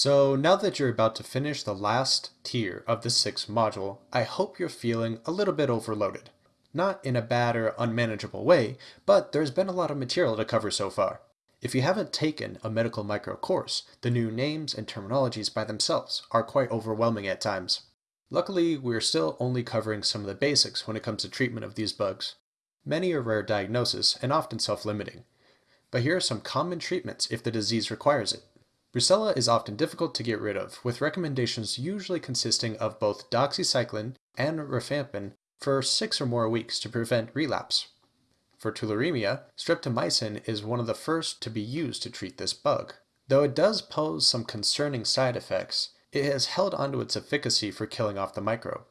So now that you're about to finish the last tier of the sixth module, I hope you're feeling a little bit overloaded. Not in a bad or unmanageable way, but there's been a lot of material to cover so far. If you haven't taken a medical micro course, the new names and terminologies by themselves are quite overwhelming at times. Luckily, we're still only covering some of the basics when it comes to treatment of these bugs. Many are rare diagnosis and often self-limiting. But here are some common treatments if the disease requires it. Brucella is often difficult to get rid of, with recommendations usually consisting of both doxycycline and rifampin for six or more weeks to prevent relapse. For tularemia, streptomycin is one of the first to be used to treat this bug. Though it does pose some concerning side effects, it has held onto its efficacy for killing off the microbe.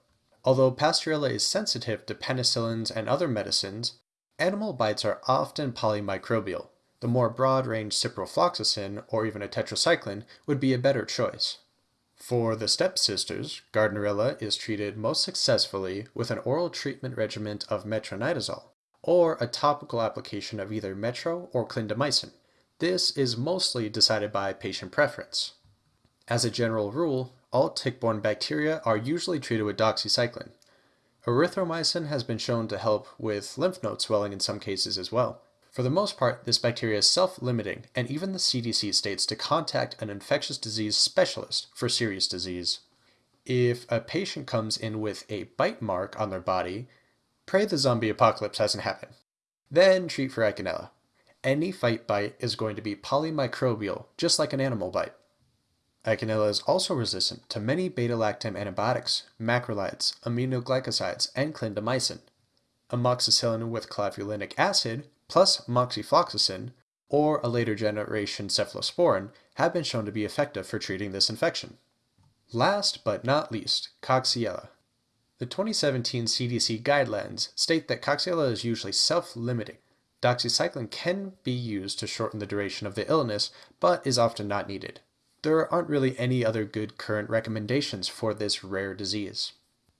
Although Pasteurella is sensitive to penicillins and other medicines, animal bites are often polymicrobial, the more broad-range ciprofloxacin or even a tetracycline would be a better choice. For the stepsisters, Gardnerella is treated most successfully with an oral treatment regimen of metronidazole, or a topical application of either metro or clindamycin. This is mostly decided by patient preference. As a general rule, all tick-borne bacteria are usually treated with doxycycline. Erythromycin has been shown to help with lymph node swelling in some cases as well. For the most part, this bacteria is self-limiting, and even the CDC states to contact an infectious disease specialist for serious disease. If a patient comes in with a bite mark on their body, pray the zombie apocalypse hasn't happened. Then treat for Eikenella. Any fight bite is going to be polymicrobial, just like an animal bite. Eikenella is also resistant to many beta-lactam antibiotics, macrolides, aminoglycosides, and clindamycin. Amoxicillin with clavulanic acid plus moxifloxacin or a later generation cephalosporin have been shown to be effective for treating this infection. Last but not least, Coxiella. The 2017 CDC guidelines state that Coxiella is usually self-limiting. Doxycycline can be used to shorten the duration of the illness, but is often not needed. There aren't really any other good current recommendations for this rare disease.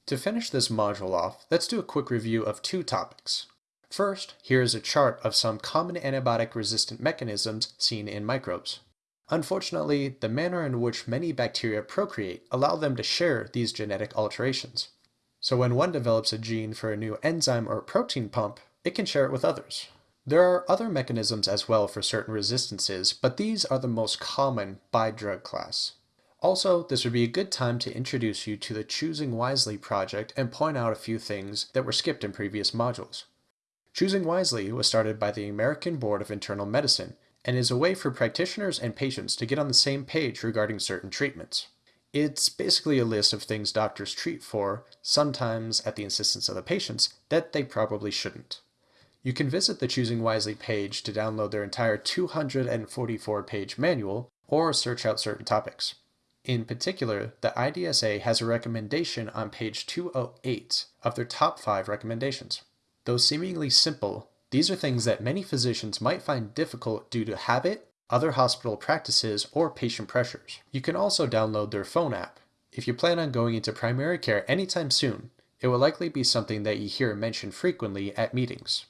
To finish this module off, let's do a quick review of two topics. First, here is a chart of some common antibiotic resistant mechanisms seen in microbes. Unfortunately, the manner in which many bacteria procreate allow them to share these genetic alterations. So when one develops a gene for a new enzyme or protein pump, it can share it with others. There are other mechanisms as well for certain resistances, but these are the most common by drug class. Also, this would be a good time to introduce you to the Choosing Wisely project and point out a few things that were skipped in previous modules. Choosing Wisely was started by the American Board of Internal Medicine and is a way for practitioners and patients to get on the same page regarding certain treatments. It's basically a list of things doctors treat for, sometimes at the insistence of the patients, that they probably shouldn't. You can visit the Choosing Wisely page to download their entire 244 page manual or search out certain topics. In particular, the IDSA has a recommendation on page 208 of their top 5 recommendations. Though seemingly simple, these are things that many physicians might find difficult due to habit, other hospital practices, or patient pressures. You can also download their phone app. If you plan on going into primary care anytime soon, it will likely be something that you hear mentioned frequently at meetings.